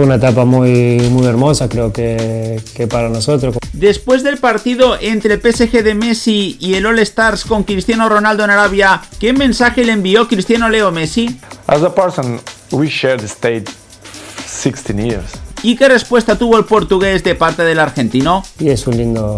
fue una etapa muy, muy hermosa, creo que, que para nosotros. Después del partido entre el PSG de Messi y el All Stars con Cristiano Ronaldo en Arabia, ¿qué mensaje le envió Cristiano Leo Messi? As a person, we shared the state 16 years. ¿Y qué respuesta tuvo el portugués de parte del argentino? Y es un lindo,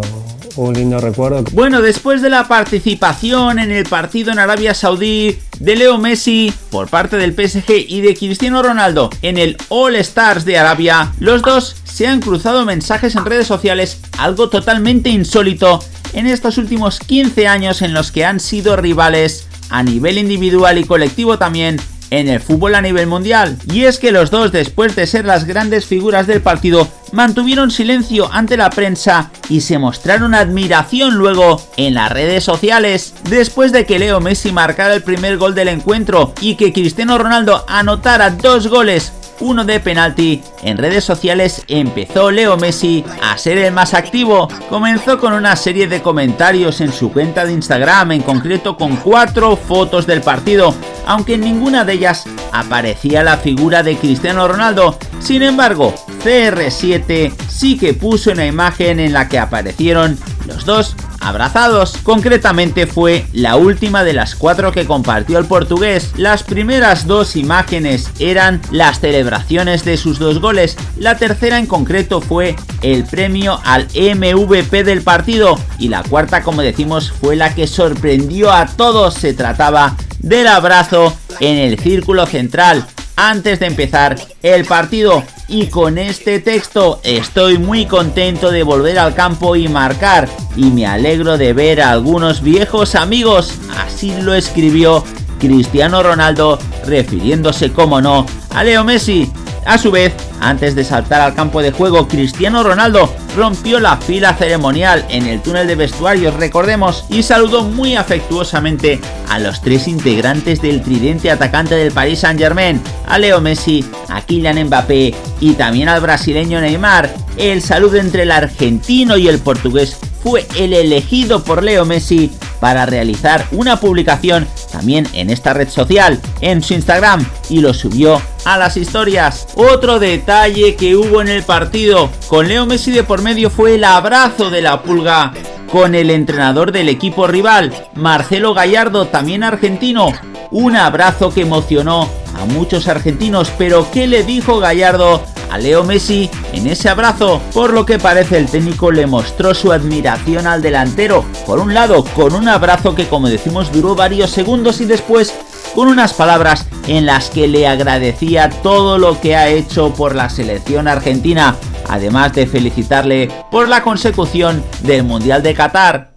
un lindo recuerdo. Bueno, después de la participación en el partido en Arabia Saudí de Leo Messi por parte del PSG y de Cristiano Ronaldo en el All Stars de Arabia, los dos se han cruzado mensajes en redes sociales, algo totalmente insólito en estos últimos 15 años en los que han sido rivales a nivel individual y colectivo también en el fútbol a nivel mundial. Y es que los dos, después de ser las grandes figuras del partido, mantuvieron silencio ante la prensa y se mostraron admiración luego en las redes sociales. Después de que Leo Messi marcara el primer gol del encuentro y que Cristiano Ronaldo anotara dos goles uno de penalti, en redes sociales empezó Leo Messi a ser el más activo. Comenzó con una serie de comentarios en su cuenta de Instagram, en concreto con cuatro fotos del partido, aunque en ninguna de ellas aparecía la figura de Cristiano Ronaldo. Sin embargo, CR7 sí que puso una imagen en la que aparecieron los dos abrazados. Concretamente fue la última de las cuatro que compartió el portugués. Las primeras dos imágenes eran las celebraciones de sus dos goles. La tercera en concreto fue el premio al MVP del partido. Y la cuarta, como decimos, fue la que sorprendió a todos. Se trataba del abrazo en el círculo central. Antes de empezar el partido y con este texto estoy muy contento de volver al campo y marcar y me alegro de ver a algunos viejos amigos, así lo escribió Cristiano Ronaldo refiriéndose como no a Leo Messi a su vez, antes de saltar al campo de juego, Cristiano Ronaldo rompió la fila ceremonial en el túnel de vestuarios, recordemos, y saludó muy afectuosamente a los tres integrantes del tridente atacante del Paris Saint Germain, a Leo Messi, a Kylian Mbappé y también al brasileño Neymar. El saludo entre el argentino y el portugués fue el elegido por Leo Messi para realizar una publicación también en esta red social, en su Instagram, y lo subió a las historias. Otro detalle que hubo en el partido con Leo Messi de por medio fue el abrazo de la pulga con el entrenador del equipo rival, Marcelo Gallardo, también argentino. Un abrazo que emocionó a muchos argentinos, pero ¿qué le dijo Gallardo a Leo Messi en ese abrazo, por lo que parece el técnico le mostró su admiración al delantero, por un lado con un abrazo que como decimos duró varios segundos y después con unas palabras en las que le agradecía todo lo que ha hecho por la selección argentina, además de felicitarle por la consecución del Mundial de Qatar.